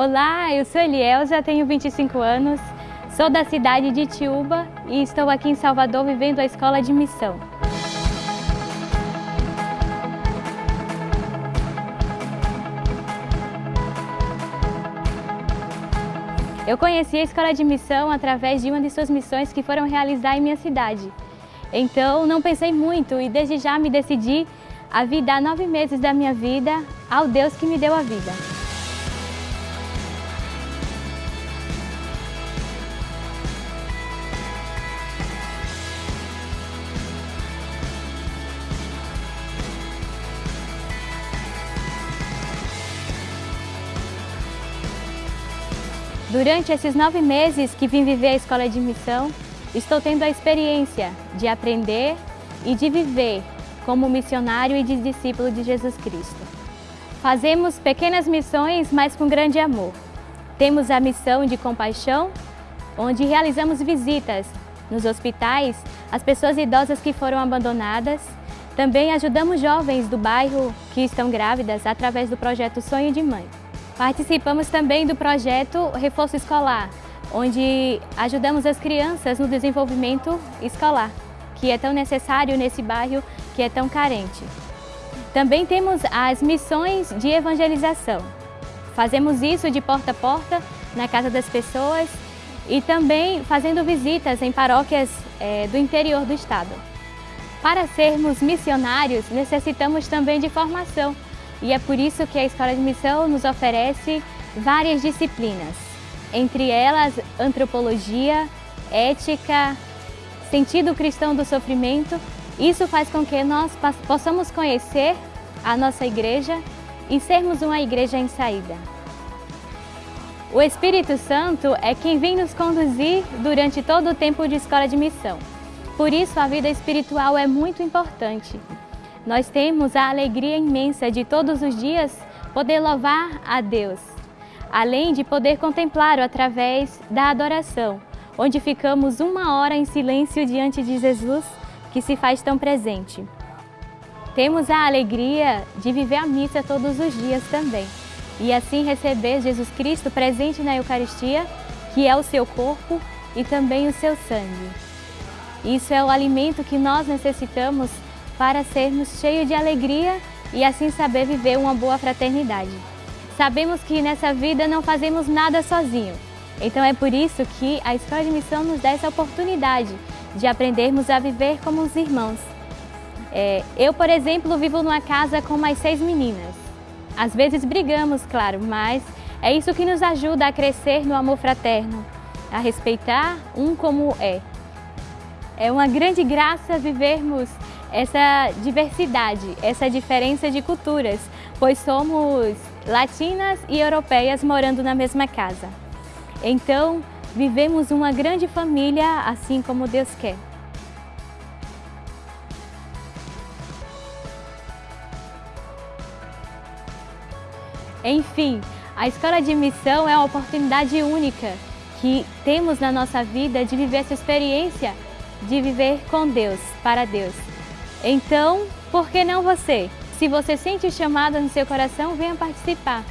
Olá, eu sou Elielza, tenho 25 anos, sou da cidade de Tiúba e estou aqui em Salvador vivendo a escola de missão. Eu conheci a escola de missão através de uma de suas missões que foram realizar em minha cidade. Então não pensei muito e desde já me decidi a vir dar nove meses da minha vida ao Deus que me deu a vida. Durante esses nove meses que vim viver a escola de missão, estou tendo a experiência de aprender e de viver como missionário e de discípulo de Jesus Cristo. Fazemos pequenas missões, mas com grande amor. Temos a missão de compaixão, onde realizamos visitas nos hospitais às pessoas idosas que foram abandonadas. Também ajudamos jovens do bairro que estão grávidas através do projeto Sonho de Mãe. Participamos também do projeto Reforço Escolar, onde ajudamos as crianças no desenvolvimento escolar, que é tão necessário nesse bairro que é tão carente. Também temos as missões de evangelização. Fazemos isso de porta a porta, na casa das pessoas e também fazendo visitas em paróquias é, do interior do estado. Para sermos missionários, necessitamos também de formação, e é por isso que a Escola de Missão nos oferece várias disciplinas, entre elas antropologia, ética, sentido cristão do sofrimento. Isso faz com que nós possamos conhecer a nossa igreja e sermos uma igreja em saída. O Espírito Santo é quem vem nos conduzir durante todo o tempo de escola de missão. Por isso, a vida espiritual é muito importante. Nós temos a alegria imensa de todos os dias poder louvar a Deus, além de poder contemplá-lo através da adoração, onde ficamos uma hora em silêncio diante de Jesus, que se faz tão presente. Temos a alegria de viver a missa todos os dias também, e assim receber Jesus Cristo presente na Eucaristia, que é o seu corpo e também o seu sangue. Isso é o alimento que nós necessitamos para sermos cheios de alegria e assim saber viver uma boa fraternidade. Sabemos que nessa vida não fazemos nada sozinho, então é por isso que a Escola de Missão nos dá essa oportunidade de aprendermos a viver como os irmãos. É, eu, por exemplo, vivo numa casa com mais seis meninas. Às vezes brigamos, claro, mas é isso que nos ajuda a crescer no amor fraterno, a respeitar um como é. É uma grande graça vivermos essa diversidade, essa diferença de culturas, pois somos latinas e europeias morando na mesma casa. Então, vivemos uma grande família assim como Deus quer. Enfim, a escola de missão é uma oportunidade única que temos na nossa vida de viver essa experiência de viver com Deus, para Deus. Então, por que não você? Se você sente o chamado no seu coração, venha participar.